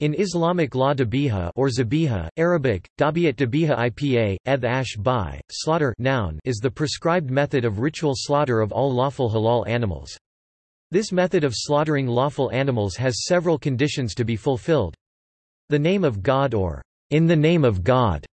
In Islamic law dabiha or zabiha, Arabic, dabiat dabiha ipa, eth ash slaughter noun is the prescribed method of ritual slaughter of all lawful halal animals. This method of slaughtering lawful animals has several conditions to be fulfilled. The name of God or in the name of God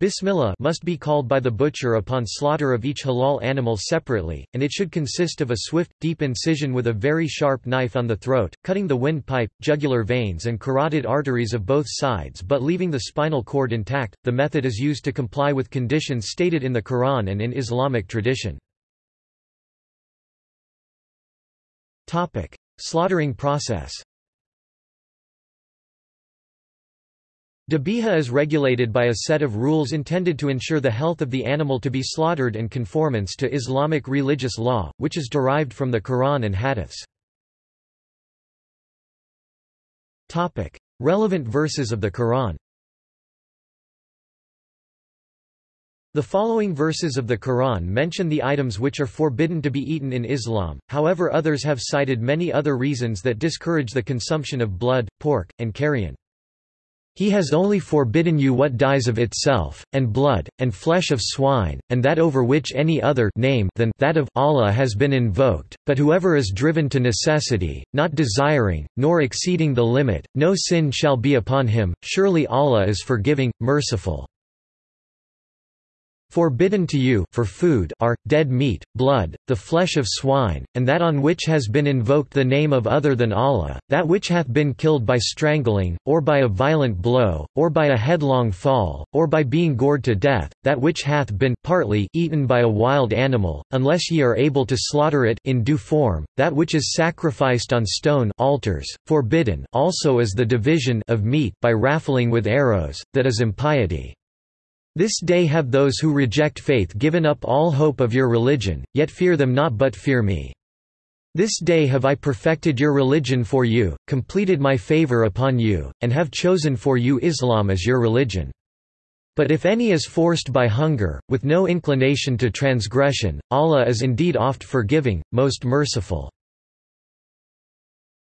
Bismillah must be called by the butcher upon slaughter of each halal animal separately, and it should consist of a swift, deep incision with a very sharp knife on the throat, cutting the windpipe, jugular veins and carotid arteries of both sides but leaving the spinal cord intact. The method is used to comply with conditions stated in the Quran and in Islamic tradition. Slaughtering process. Dabiha is regulated by a set of rules intended to ensure the health of the animal to be slaughtered and conformance to Islamic religious law, which is derived from the Quran and Hadiths. Relevant verses of the Quran The following verses of the Quran mention the items which are forbidden to be eaten in Islam, however others have cited many other reasons that discourage the consumption of blood, pork, and carrion. He has only forbidden you what dies of itself, and blood, and flesh of swine, and that over which any other name than that of Allah has been invoked, but whoever is driven to necessity, not desiring, nor exceeding the limit, no sin shall be upon him, surely Allah is forgiving, merciful. Forbidden to you for food are, dead meat, blood, the flesh of swine, and that on which has been invoked the name of other than Allah, that which hath been killed by strangling, or by a violent blow, or by a headlong fall, or by being gored to death, that which hath been partly eaten by a wild animal, unless ye are able to slaughter it in due form, that which is sacrificed on stone altars, forbidden also is the division of meat by raffling with arrows, that is impiety. This day have those who reject faith given up all hope of your religion, yet fear them not but fear me. This day have I perfected your religion for you, completed my favor upon you, and have chosen for you Islam as your religion. But if any is forced by hunger, with no inclination to transgression, Allah is indeed oft forgiving, most merciful.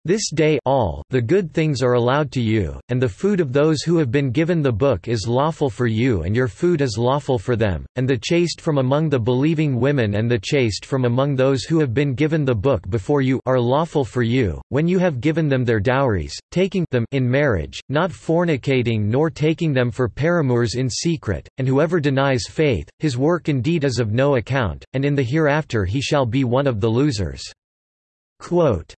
This day all the good things are allowed to you, and the food of those who have been given the book is lawful for you and your food is lawful for them, and the chaste from among the believing women and the chaste from among those who have been given the book before you are lawful for you, when you have given them their dowries, taking them in marriage, not fornicating nor taking them for paramours in secret, and whoever denies faith, his work indeed is of no account, and in the hereafter he shall be one of the losers. Quote,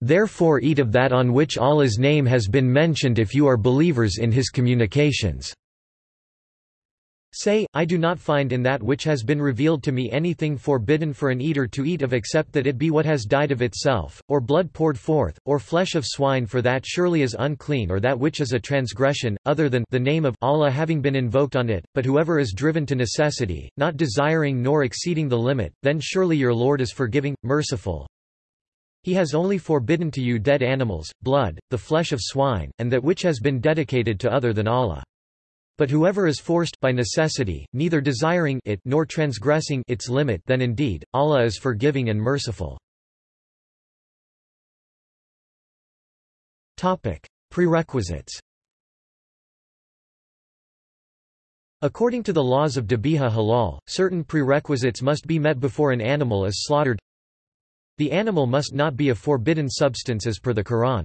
Therefore eat of that on which Allah's name has been mentioned if you are believers in his communications. Say, I do not find in that which has been revealed to me anything forbidden for an eater to eat of except that it be what has died of itself, or blood poured forth, or flesh of swine for that surely is unclean or that which is a transgression, other than the name of Allah having been invoked on it, but whoever is driven to necessity, not desiring nor exceeding the limit, then surely your Lord is forgiving, merciful, he has only forbidden to you dead animals, blood, the flesh of swine, and that which has been dedicated to other than Allah. But whoever is forced by necessity, neither desiring it nor transgressing its limit then indeed, Allah is forgiving and merciful. Prerequisites According to the laws of Dabiha halal, certain prerequisites must be met before an animal is slaughtered the animal must not be a forbidden substance as per the Quran.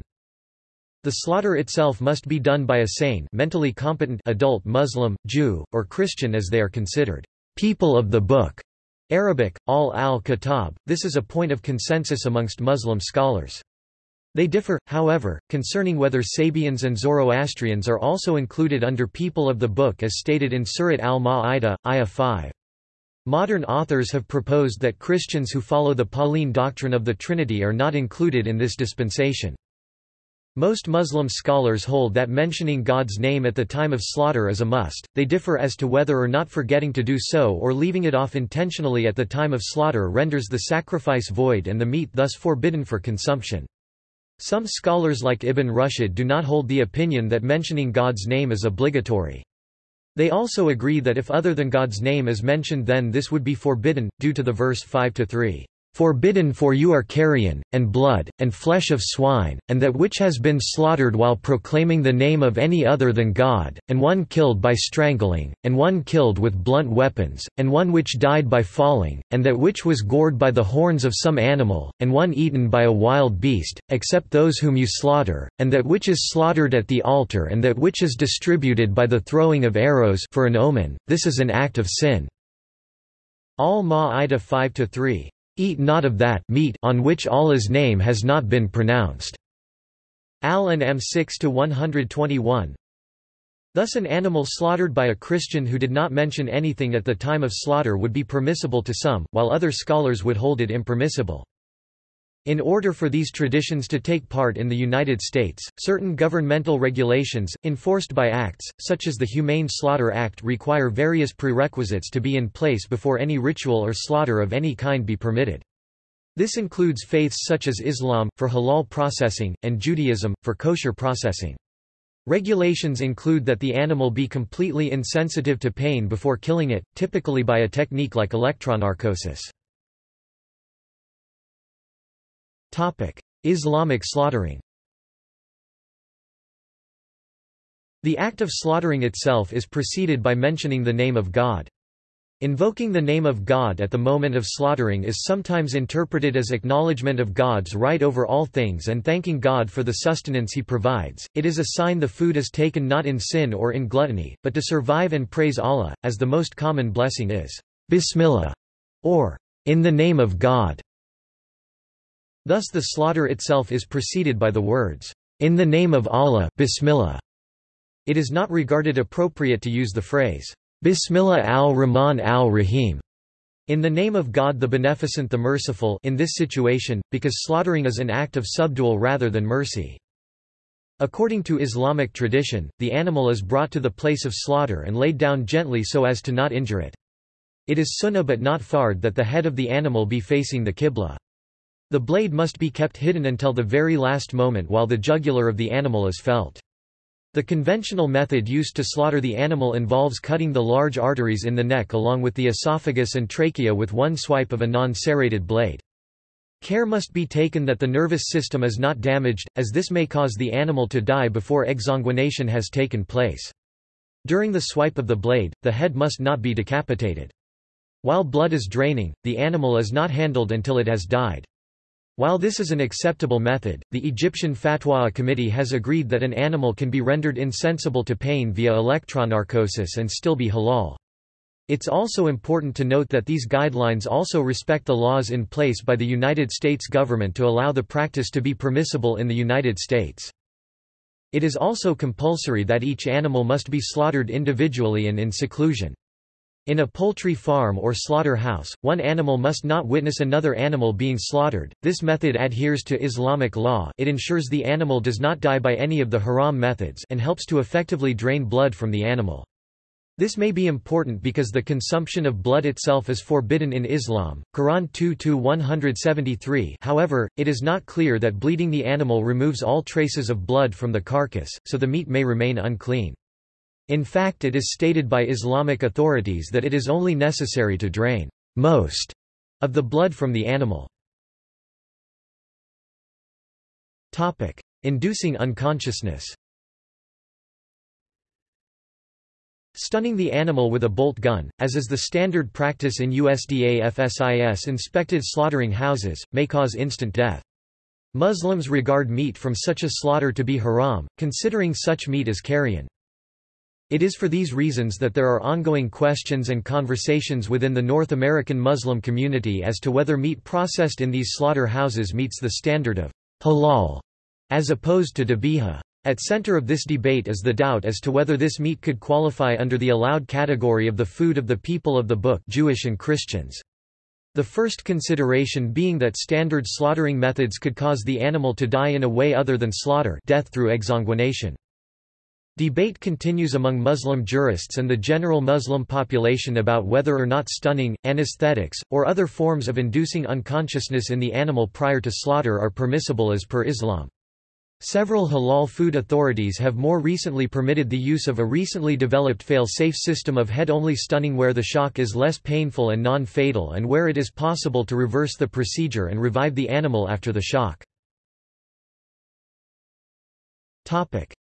The slaughter itself must be done by a sane mentally competent adult Muslim, Jew, or Christian as they are considered people of the book. Arabic, ahl al-Kitab, this is a point of consensus amongst Muslim scholars. They differ, however, concerning whether Sabians and Zoroastrians are also included under people of the book as stated in Surat al-Ma'idah, ayah 5. Modern authors have proposed that Christians who follow the Pauline doctrine of the Trinity are not included in this dispensation. Most Muslim scholars hold that mentioning God's name at the time of slaughter is a must, they differ as to whether or not forgetting to do so or leaving it off intentionally at the time of slaughter renders the sacrifice void and the meat thus forbidden for consumption. Some scholars like Ibn Rushd do not hold the opinion that mentioning God's name is obligatory. They also agree that if other than God's name is mentioned then this would be forbidden, due to the verse 5-3, Forbidden for you are carrion, and blood, and flesh of swine, and that which has been slaughtered while proclaiming the name of any other than God, and one killed by strangling, and one killed with blunt weapons, and one which died by falling, and that which was gored by the horns of some animal, and one eaten by a wild beast, except those whom you slaughter, and that which is slaughtered at the altar and that which is distributed by the throwing of arrows for an omen, this is an act of sin. Al-Ma'idah 5-3 Eat not of that meat on which Allah's name has not been pronounced. Al An'am 6 to 121. Thus an animal slaughtered by a Christian who did not mention anything at the time of slaughter would be permissible to some, while other scholars would hold it impermissible. In order for these traditions to take part in the United States, certain governmental regulations, enforced by acts, such as the Humane Slaughter Act require various prerequisites to be in place before any ritual or slaughter of any kind be permitted. This includes faiths such as Islam, for halal processing, and Judaism, for kosher processing. Regulations include that the animal be completely insensitive to pain before killing it, typically by a technique like electronarcosis. Islamic slaughtering The act of slaughtering itself is preceded by mentioning the name of God. Invoking the name of God at the moment of slaughtering is sometimes interpreted as acknowledgement of God's right over all things and thanking God for the sustenance he provides. It is a sign the food is taken not in sin or in gluttony, but to survive and praise Allah, as the most common blessing is, Bismillah, or, in the name of God. Thus the slaughter itself is preceded by the words, "'In the name of Allah Bismillah'". It is not regarded appropriate to use the phrase, "'Bismillah al-Rahman al-Rahim' in the name of God the Beneficent the Merciful in this situation, because slaughtering is an act of subdual rather than mercy. According to Islamic tradition, the animal is brought to the place of slaughter and laid down gently so as to not injure it. It is sunnah but not fard that the head of the animal be facing the qibla. The blade must be kept hidden until the very last moment while the jugular of the animal is felt. The conventional method used to slaughter the animal involves cutting the large arteries in the neck along with the esophagus and trachea with one swipe of a non-serrated blade. Care must be taken that the nervous system is not damaged, as this may cause the animal to die before exsanguination has taken place. During the swipe of the blade, the head must not be decapitated. While blood is draining, the animal is not handled until it has died. While this is an acceptable method, the Egyptian Fatwa Committee has agreed that an animal can be rendered insensible to pain via electronarcosis and still be halal. It's also important to note that these guidelines also respect the laws in place by the United States government to allow the practice to be permissible in the United States. It is also compulsory that each animal must be slaughtered individually and in seclusion. In a poultry farm or slaughter-house, one animal must not witness another animal being slaughtered. This method adheres to Islamic law it ensures the animal does not die by any of the haram methods and helps to effectively drain blood from the animal. This may be important because the consumption of blood itself is forbidden in Islam, Quran 2-173 however, it is not clear that bleeding the animal removes all traces of blood from the carcass, so the meat may remain unclean. In fact it is stated by Islamic authorities that it is only necessary to drain most of the blood from the animal. Topic. Inducing unconsciousness Stunning the animal with a bolt gun, as is the standard practice in USDA FSIS-inspected slaughtering houses, may cause instant death. Muslims regard meat from such a slaughter to be haram, considering such meat as carrion. It is for these reasons that there are ongoing questions and conversations within the North American Muslim community as to whether meat processed in these slaughter houses meets the standard of halal, as opposed to dabiha. At center of this debate is the doubt as to whether this meat could qualify under the allowed category of the food of the people of the book Jewish and Christians. The first consideration being that standard slaughtering methods could cause the animal to die in a way other than slaughter death through exsanguination. Debate continues among Muslim jurists and the general Muslim population about whether or not stunning, anesthetics, or other forms of inducing unconsciousness in the animal prior to slaughter are permissible as per Islam. Several halal food authorities have more recently permitted the use of a recently developed fail-safe system of head-only stunning where the shock is less painful and non-fatal and where it is possible to reverse the procedure and revive the animal after the shock.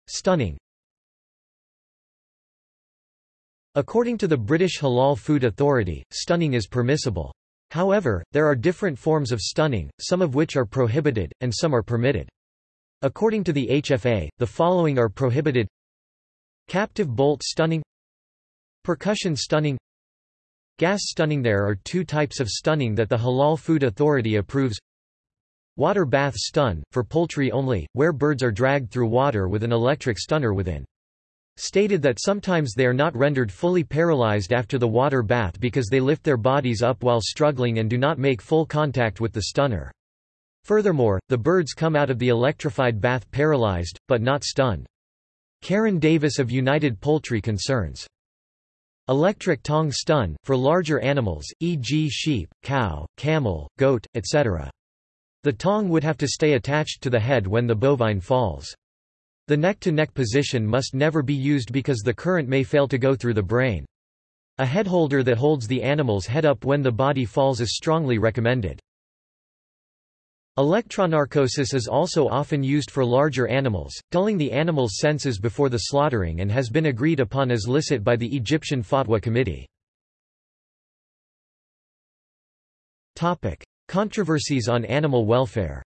Stunning According to the British Halal Food Authority, stunning is permissible. However, there are different forms of stunning, some of which are prohibited, and some are permitted. According to the HFA, the following are prohibited Captive bolt stunning Percussion stunning Gas stunning There are two types of stunning that the Halal Food Authority approves Water bath stun, for poultry only, where birds are dragged through water with an electric stunner within. Stated that sometimes they are not rendered fully paralyzed after the water bath because they lift their bodies up while struggling and do not make full contact with the stunner. Furthermore, the birds come out of the electrified bath paralyzed, but not stunned. Karen Davis of United Poultry Concerns. Electric tongue stun, for larger animals, e.g. sheep, cow, camel, goat, etc. The tongue would have to stay attached to the head when the bovine falls. The neck-to-neck -neck position must never be used because the current may fail to go through the brain. A head holder that holds the animal's head up when the body falls is strongly recommended. Electronarcosis is also often used for larger animals, dulling the animal's senses before the slaughtering and has been agreed upon as licit by the Egyptian Fatwa Committee. Controversies on animal welfare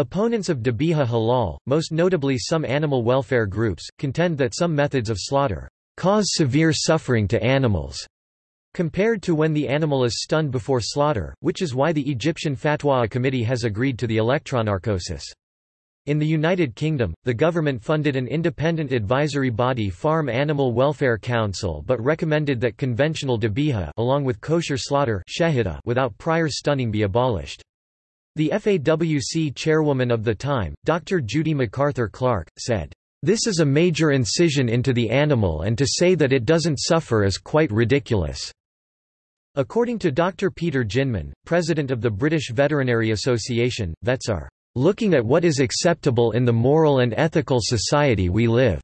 Opponents of Dabiha halal, most notably some animal welfare groups, contend that some methods of slaughter cause severe suffering to animals compared to when the animal is stunned before slaughter, which is why the Egyptian Fatwa Committee has agreed to the electronarcosis. In the United Kingdom, the government funded an independent advisory body Farm Animal Welfare Council but recommended that conventional dabiha along with kosher slaughter without prior stunning be abolished. The FAWC chairwoman of the time, Dr. Judy MacArthur Clark, said, "...this is a major incision into the animal and to say that it doesn't suffer is quite ridiculous." According to Dr. Peter Jinman, president of the British Veterinary Association, vets are looking at what is acceptable in the moral and ethical society we live.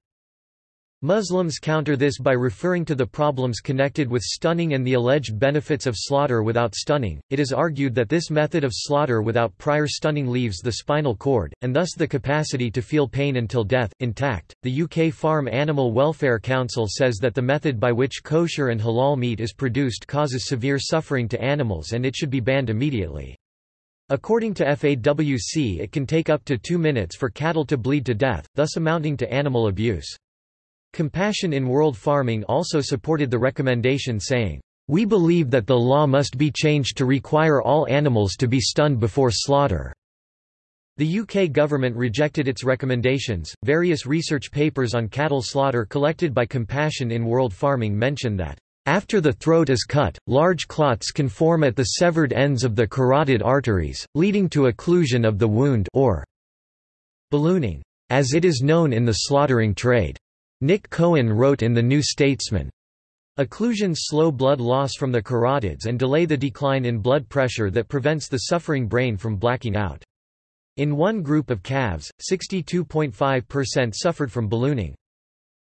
Muslims counter this by referring to the problems connected with stunning and the alleged benefits of slaughter without stunning. It is argued that this method of slaughter without prior stunning leaves the spinal cord, and thus the capacity to feel pain until death, intact. The UK Farm Animal Welfare Council says that the method by which kosher and halal meat is produced causes severe suffering to animals and it should be banned immediately. According to FAWC, it can take up to two minutes for cattle to bleed to death, thus amounting to animal abuse. Compassion in World Farming also supported the recommendation saying, "...we believe that the law must be changed to require all animals to be stunned before slaughter." The UK government rejected its recommendations. Various research papers on cattle slaughter collected by Compassion in World Farming mention that after the throat is cut, large clots can form at the severed ends of the carotid arteries, leading to occlusion of the wound or ballooning, as it is known in the slaughtering trade. Nick Cohen wrote in The New Statesman, Occlusions slow blood loss from the carotids and delay the decline in blood pressure that prevents the suffering brain from blacking out. In one group of calves, 62.5% suffered from ballooning.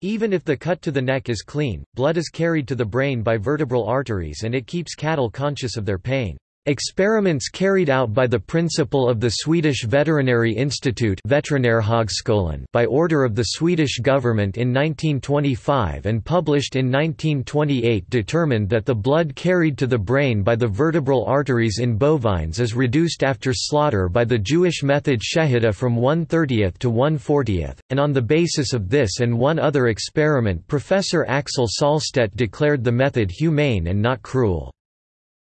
Even if the cut to the neck is clean, blood is carried to the brain by vertebral arteries and it keeps cattle conscious of their pain. Experiments carried out by the principal of the Swedish Veterinary Institute by order of the Swedish government in 1925 and published in 1928 determined that the blood carried to the brain by the vertebral arteries in bovines is reduced after slaughter by the Jewish method Shehita from 1 30th to 1 40th, and on the basis of this and one other experiment Professor Axel Sahlstedt declared the method humane and not cruel.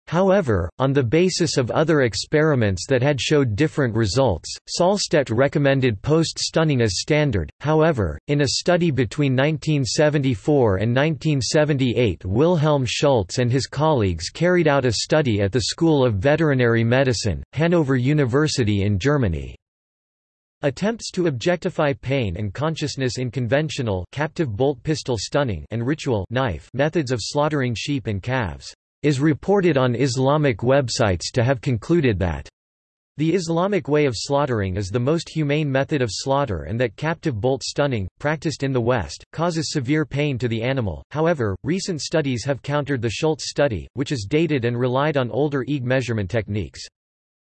However, on the basis of other experiments that had showed different results, Sahlstedt recommended post-stunning as standard. However, in a study between 1974 and 1978 Wilhelm Schulze and his colleagues carried out a study at the School of Veterinary Medicine, Hanover University in Germany. Attempts to objectify pain and consciousness in conventional captive bolt pistol stunning and ritual knife methods of slaughtering sheep and calves is reported on Islamic websites to have concluded that The Islamic way of slaughtering is the most humane method of slaughter and that captive bolt stunning, practiced in the West, causes severe pain to the animal. However, recent studies have countered the Schulze study, which is dated and relied on older EEG measurement techniques.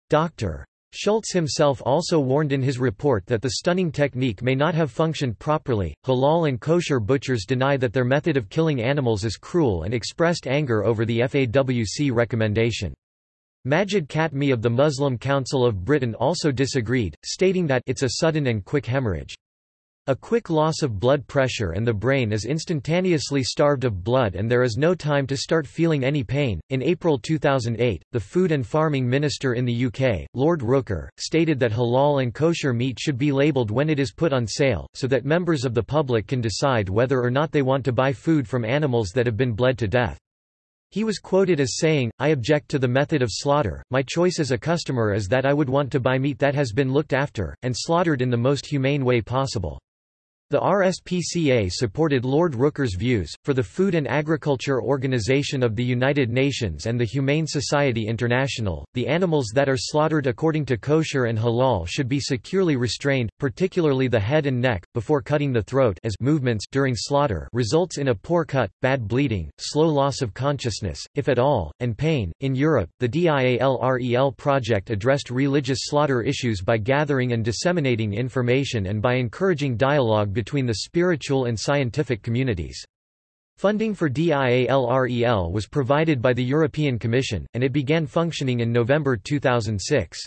Dr. Schulze himself also warned in his report that the stunning technique may not have functioned properly. Halal and kosher butchers deny that their method of killing animals is cruel and expressed anger over the FAWC recommendation. Majid Katme of the Muslim Council of Britain also disagreed, stating that it's a sudden and quick hemorrhage. A quick loss of blood pressure and the brain is instantaneously starved of blood and there is no time to start feeling any pain. In April 2008, the Food and Farming Minister in the UK, Lord Rooker, stated that halal and kosher meat should be labelled when it is put on sale, so that members of the public can decide whether or not they want to buy food from animals that have been bled to death. He was quoted as saying, I object to the method of slaughter, my choice as a customer is that I would want to buy meat that has been looked after, and slaughtered in the most humane way possible. The RSPCA supported Lord Rooker's views. For the Food and Agriculture Organization of the United Nations and the Humane Society International, the animals that are slaughtered according to kosher and halal should be securely restrained, particularly the head and neck, before cutting the throat as movements during slaughter results in a poor cut, bad bleeding, slow loss of consciousness, if at all, and pain. In Europe, the DIALREL project addressed religious slaughter issues by gathering and disseminating information and by encouraging dialogue between the spiritual and scientific communities. Funding for DIALREL was provided by the European Commission, and it began functioning in November 2006.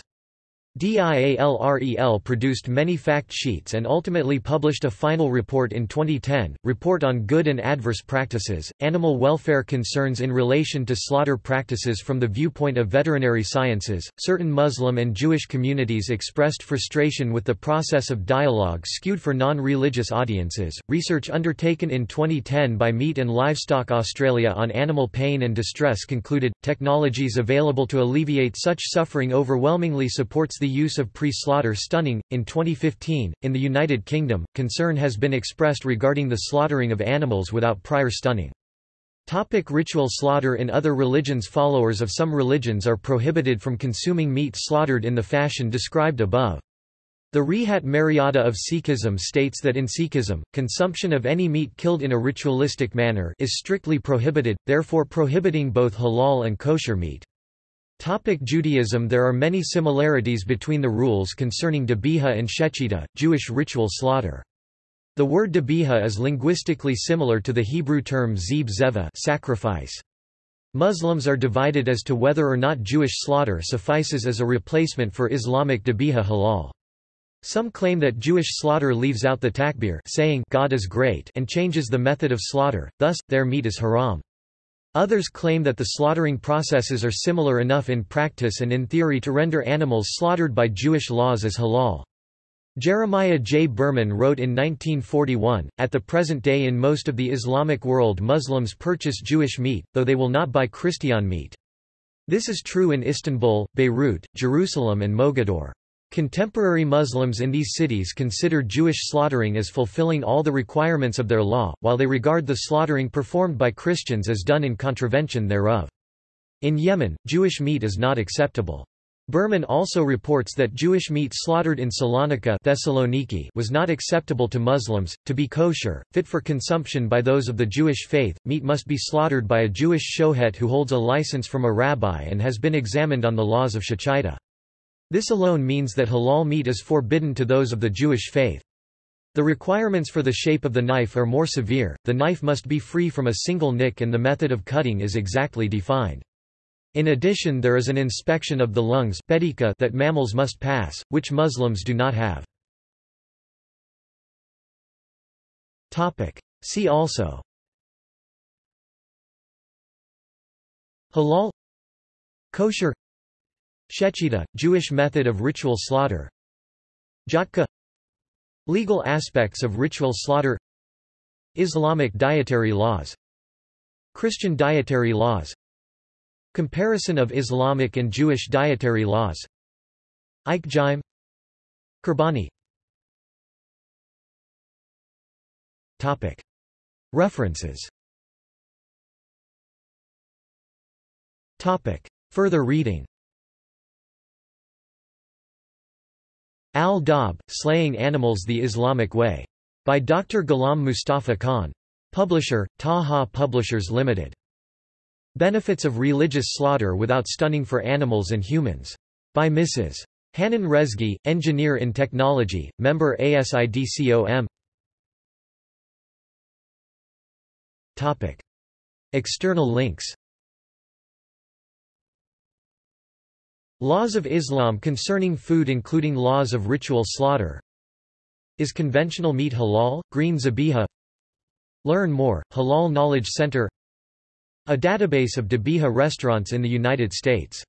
DIALREL produced many fact sheets and ultimately published a final report in 2010, Report on Good and Adverse Practices, Animal Welfare Concerns in Relation to Slaughter Practices from the Viewpoint of Veterinary Sciences. Certain Muslim and Jewish communities expressed frustration with the process of dialogue skewed for non religious audiences. Research undertaken in 2010 by Meat and Livestock Australia on animal pain and distress concluded technologies available to alleviate such suffering overwhelmingly supports the the use of pre-slaughter stunning. In 2015, in the United Kingdom, concern has been expressed regarding the slaughtering of animals without prior stunning. Topic ritual slaughter In other religions Followers of some religions are prohibited from consuming meat slaughtered in the fashion described above. The Rehat Maryada of Sikhism states that in Sikhism, consumption of any meat killed in a ritualistic manner is strictly prohibited, therefore prohibiting both halal and kosher meat. Topic Judaism There are many similarities between the rules concerning Dabiha and Shechita, Jewish ritual slaughter. The word Dabiha is linguistically similar to the Hebrew term zeb zeva sacrifice. Muslims are divided as to whether or not Jewish slaughter suffices as a replacement for Islamic Dabiha halal. Some claim that Jewish slaughter leaves out the takbir saying God is great and changes the method of slaughter, thus, their meat is haram. Others claim that the slaughtering processes are similar enough in practice and in theory to render animals slaughtered by Jewish laws as halal. Jeremiah J. Berman wrote in 1941, At the present day in most of the Islamic world Muslims purchase Jewish meat, though they will not buy Christian meat. This is true in Istanbul, Beirut, Jerusalem and Mogador. Contemporary Muslims in these cities consider Jewish slaughtering as fulfilling all the requirements of their law, while they regard the slaughtering performed by Christians as done in contravention thereof. In Yemen, Jewish meat is not acceptable. Berman also reports that Jewish meat slaughtered in Salonika Thessaloniki was not acceptable to Muslims. To be kosher, fit for consumption by those of the Jewish faith, meat must be slaughtered by a Jewish shohet who holds a license from a rabbi and has been examined on the laws of shechita. This alone means that halal meat is forbidden to those of the Jewish faith. The requirements for the shape of the knife are more severe, the knife must be free from a single nick and the method of cutting is exactly defined. In addition there is an inspection of the lungs that mammals must pass, which Muslims do not have. See also Halal Kosher Shechita, Jewish method of ritual slaughter. Jhatka Legal aspects of ritual slaughter. Islamic dietary laws. Christian dietary laws. Comparison of Islamic and Jewish dietary laws. Ikejime Qurbani topic. References. Topic. Further reading Al-Dab, Slaying Animals the Islamic Way. By Dr. Ghulam Mustafa Khan. Publisher, Taha Publishers Limited. Benefits of Religious Slaughter Without Stunning for Animals and Humans. By Mrs. Hanan Rezgi, Engineer in Technology, member ASIDCOM. External links Laws of Islam concerning food including laws of ritual slaughter. Is conventional meat halal? Green Zabiha. Learn more, Halal Knowledge Center. A database of Dabiha restaurants in the United States